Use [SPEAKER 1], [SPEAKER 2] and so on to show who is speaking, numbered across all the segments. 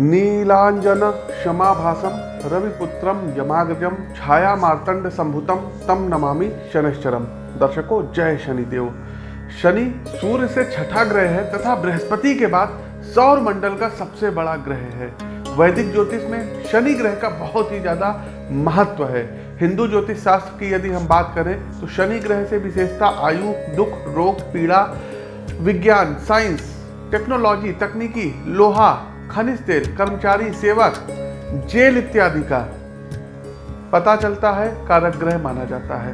[SPEAKER 1] नीलांजन क्षमाभासम रविपुत्रम यमाग्रजम छाया मार्तंड संभुतम तम नमामि शनिश्चरम दर्शकों, जय शनिदेव। शनि सूर्य से छठा ग्रह है तथा बृहस्पति के बाद सौर मंडल का सबसे बड़ा ग्रह है। वैदिक ज्योतिष में शनि ग्रह का बहुत ही ज़्यादा महत्व है। हिंदू ज्योतिष शास्त्र की यदि हम बात करें तो शनि ग्रह से विशेषता आयु, दुख, रोग, पीड़ा, विज्ञान, साइंस, टेक्नोलॉजी, तकनीकी, लोहा खनिज तेल, कर्मचारी, सेवक, जेल इत्यादि का पता चलता है कारक ग्रह माना जाता है।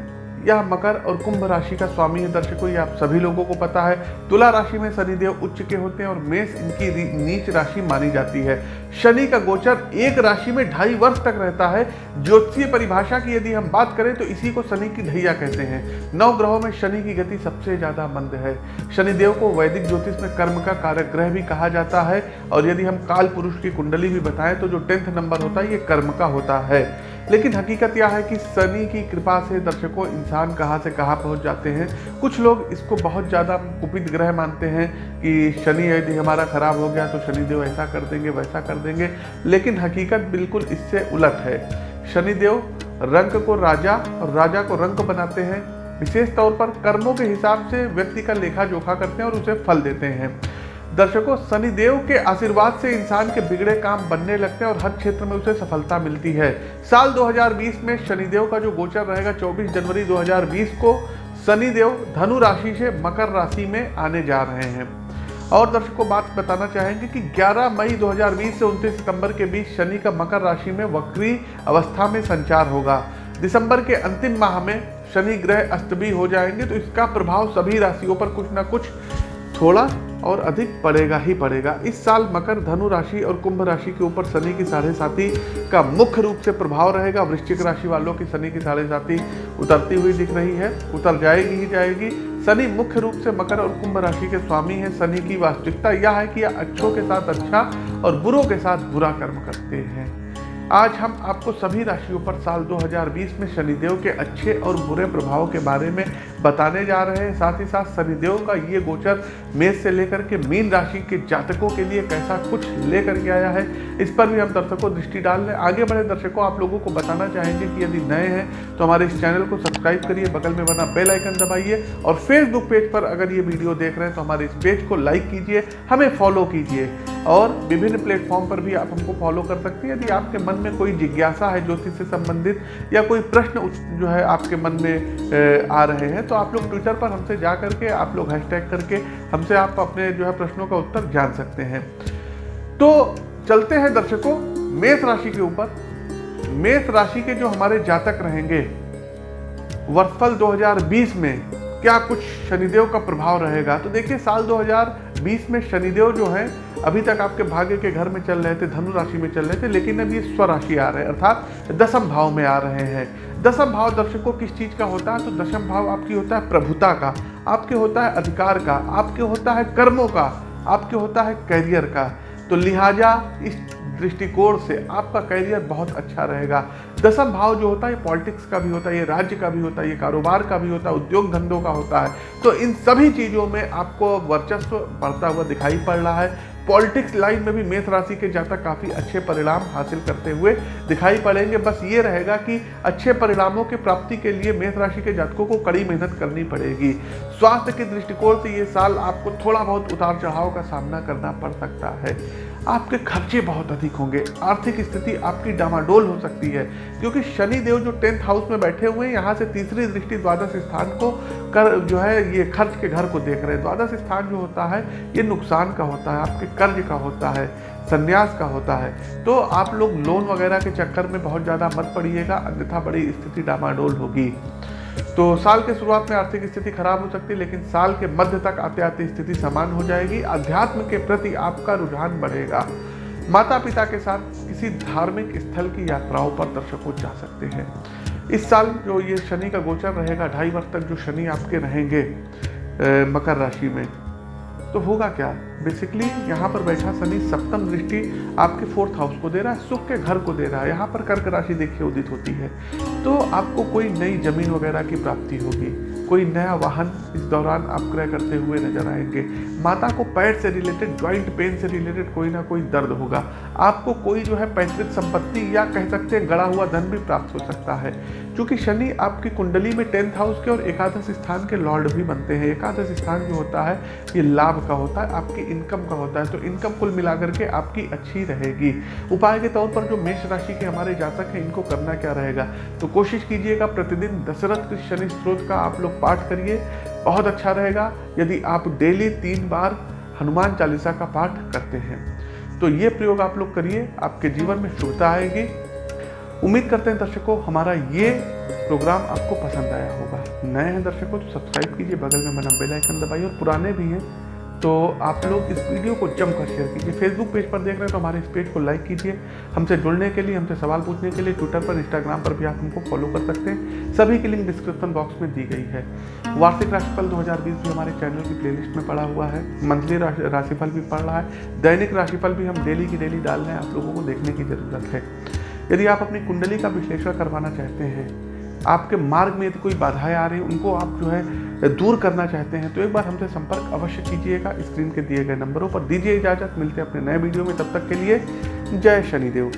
[SPEAKER 1] यह मकर और कुंभ राशि का स्वामी है दर्शकों आप सभी लोगों को पता है, तुला राशि में शनिदेव उच्च के होते हैं और मेष इनकी नीच राशि मानी जाती है। शनि का गोचर एक राशि में ढाई वर्ष तक रहता है। ज्योतिषीय परिभाषा की यदि हम बात करें तो इसी को शनि की ढैया कहते हैं। नौ ग्रहों में शनि की गति सबसे ज़्यादा मंद है। शनिदेव को वैदिक ज्योतिष में कर्म का कारक ग्रह भी कहा जाता है। और यदि हम काल पुरुष की कुंडली भी बताएँ तो जो टेंथ नंबर होता है, ये कर्म का होता है। लेकिन हकीकत यह है कि शनि की कृपा से दर्शकों इंसान कहाँ से कहाँ पहुँच जाते हैं। कुछ लोग इसको बहुत ज़्यादा कुपित ग्रह मानते हैं कि शनि यदि हमारा खराब हो गया तो शनिदेव ऐसा कर देंगे, वैसा कर देंगे, लेकिन हकीकत बिल्कुल इससे उलट है। शनिदेव रंग को राजा और राजा को रंग बनाते हैं। विशेष तौर पर कर्मों के हिसाब से व्यक्ति का लेखा जोखा करते हैं और उसे फल देते हैं। दर्शकों, शनिदेव के आशीर्वाद से इंसान के बिगड़े काम बनने लगते हैं और हर क्षेत्र में उसे सफलता मिलती है। साल 2020 में शनिदेव का जो गोचर रहेगा 24 जनवरी 2020 को शनिदेव धनु राशि से मकर राशि में आने जा रहे हैं। और दर्शकों, बात बताना चाहेंगे कि 11 मई 2020 से 29 सितंबर के बीच शनि का मकर राशि में वक्री अवस्था में संचार होगा। दिसंबर के अंतिम माह में शनि ग्रह अस्त भी हो जाएँगे तो इसका प्रभाव सभी राशियों पर कुछ ना कुछ थोड़ा और अधिक पड़ेगा ही पड़ेगा। इस साल मकर, धनु राशि और कुंभ राशि के ऊपर शनि की साढ़े साथी का मुख्य रूप से प्रभाव रहेगा। वृश्चिक राशि वालों की शनि की साढ़े साथी उतरती हुई दिख रही है। उतर जाएगी ही जाएगी। शनि मुख्य रूप से मकर और कुंभ राशि के स्वामी है। शनि की वास्तविकता यह है कि अच्छों के साथ अच्छा और बुरों के साथ बुरा कर्म करते हैं। आज हम आपको सभी राशियों पर साल 2020 में शनिदेव के अच्छे और बुरे प्रभाव के बारे में बताने जा रहे हैं। साथ ही साथ शनिदेव का ये गोचर मेष से लेकर के मीन राशि के जातकों के लिए कैसा कुछ लेकर के आया है, इस पर भी हम दर्शकों दृष्टि डाल रहे आगे बढ़े दर्शकों, आप लोगों को बताना चाहेंगे कि यदि नए हैं तो हमारे इस चैनल को सब्सक्राइब करिए, बगल में बना बेल आइकन दबाइए और फेसबुक पेज पर अगर ये वीडियो देख रहे हैं तो हमारे इस पेज को लाइक कीजिए, हमें फॉलो कीजिए और विभिन्न प्लेटफॉर्म पर भी आप हमको फॉलो कर सकते हैं। यदि आपके मन में कोई जिज्ञासा है ज्योतिष से संबंधित या कोई प्रश्न जो है आपके मन में आ रहे हैं तो आप लोग ट्विटर पर हमसे जा करके, आप लोग हैशटैग करके हमसे आप अपने जो है प्रश्नों का उत्तर जान सकते हैं। तो चलते हैं दर्शकों, मेष राशि के ऊपर। मेष राशि के जो हमारे जातक रहेंगे वर्षफल 2020 में क्या कुछ शनिदेव का प्रभाव रहेगा? तो देखिए, साल 2020 में शनिदेव जो है, अभी तक आपके भाग्य के घर में चल रहे थे, धनु राशि में चल रहे थे, लेकिन अब ये स्वराशि आ रहे हैं, अर्थात दसम भाव में आ रहे हैं। दसम भाव दर्शकों किस चीज़ का होता है? तो दसम भाव आपकी होता है प्रभुता का, आपके होता है अधिकार का, आपके होता है कर्मों का, आपके होता है कैरियर का। तो लिहाजा इस दृष्टिकोण से आपका करियर बहुत अच्छा रहेगा। दसम भाव जो होता है पॉलिटिक्स का भी होता है, ये राज्य का भी होता है, ये कारोबार का भी होता है, उद्योग धंधों का होता है। तो इन सभी चीज़ों में आपको वर्चस्व बढ़ता हुआ दिखाई पड़ रहा है। पॉलिटिक्स लाइन में भी मेष राशि के जातक काफ़ी अच्छे परिणाम हासिल करते हुए दिखाई पड़ेंगे। बस ये रहेगा कि अच्छे परिणामों की प्राप्ति के लिए मेष राशि के जातकों को कड़ी मेहनत करनी पड़ेगी। स्वास्थ्य के दृष्टिकोण से ये साल आपको थोड़ा बहुत उतार चढ़ाव का सामना करना पड़ सकता है। आपके खर्चे बहुत अधिक होंगे। आर्थिक स्थिति आपकी डामाडोल हो सकती है, क्योंकि शनि देव जो टेंथ हाउस में बैठे हुए हैं, यहाँ से तीसरी दृष्टि द्वादश स्थान को कर जो है, ये खर्च के घर को देख रहे हैं। द्वादश स्थान जो होता है, ये नुकसान का होता है, आपके कर्ज का होता है, संन्यास का होता है। तो आप लोग लोन वगैरह के चक्कर में बहुत ज़्यादा मत पड़िएगा, अन्यथा बड़ी स्थिति डामाडोल होगी। तो साल के शुरुआत में आर्थिक स्थिति खराब हो सकती है, लेकिन साल के मध्य तक आते आते स्थिति समान हो जाएगी। अध्यात्म के प्रति आपका रुझान बढ़ेगा। माता पिता के साथ किसी धार्मिक स्थल की यात्राओं पर दर्शकों जा सकते हैं। इस साल जो ये शनि का गोचर रहेगा, ढाई वर्ष तक जो शनि आपके रहेंगे मकर राशि में तो होगा क्या? बेसिकली यहाँ पर बैठा शनि सप्तम दृष्टि आपके फोर्थ हाउस को दे रहा है सुख के घर को दे रहा है। यहाँ पर कर्क राशि देखिए उदित होती है। तो आपको कोई नई ज़मीन वगैरह की प्राप्ति होगी। कोई नया वाहन इस दौरान आप क्रय करते हुए नज़र आएँगे। माता को पैर से रिलेटेड ज्वाइंट पेन से रिलेटेड कोई ना कोई दर्द होगा। आपको कोई जो है पैतृक संपत्ति या कह सकते हैं गड़ा हुआ धन भी प्राप्त हो सकता है। क्योंकि शनि आपकी कुंडली में टेंथ हाउस के और एकादश स्थान के लॉर्ड भी बनते हैं। एकादश स्थान जो होता है, ये लाभ का होता है, आपकी इनकम का होता है। तो इनकम कुल मिलाकर के आपकी अच्छी रहेगी। उपाय के तौर पर जो मेष राशि के हमारे जातक हैं, इनको करना क्या रहेगा? तो कोशिश कीजिएगा प्रतिदिन दशरथ शनि स्त्रोत का आप लोग पाठ करिए, बहुत अच्छा रहेगा। यदि आप डेली तीन बार हनुमान चालीसा का पाठ करते हैं तो ये प्रयोग आप लोग करिए, आपके जीवन में शुभता आएगी। उम्मीद करते हैं दर्शकों, हमारा ये प्रोग्राम आपको पसंद आया होगा। नए हैं दर्शकों तो सब्सक्राइब कीजिए, बगल में बना बेल आइकन दबाइए, और पुराने भी हैं तो आप लोग इस वीडियो को जमकर शेयर कीजिए। फेसबुक पेज पर देख रहे हैं तो हमारे इस पेज को लाइक कीजिए। हमसे जुड़ने के लिए, हमसे सवाल पूछने के लिए ट्विटर पर इंस्टाग्राम पर भी आप हमको फॉलो कर सकते हैं। सभी की लिंक डिस्क्रिप्शन बॉक्स में दी गई है। वार्षिक राशिफल 2020 भी हमारे चैनल की प्लेलिस्ट में पड़ा हुआ है। मंथली राशिफल भी पड़ रहा है। दैनिक राशिफल भी हम डेली की डेली डाल रहे हैं। आप लोगों को देखने की ज़रूरत है। यदि आप अपनी कुंडली का विश्लेषण करवाना चाहते हैं, आपके मार्ग में यदि कोई बाधाएँ आ रही उनको आप जो है दूर करना चाहते हैं तो एक बार हमसे संपर्क अवश्य कीजिएगा स्क्रीन के दिए गए नंबरों पर। दीजिए इजाज़त, मिलते हैं अपने नए वीडियो में, तब तक के लिए जय शनिदेव।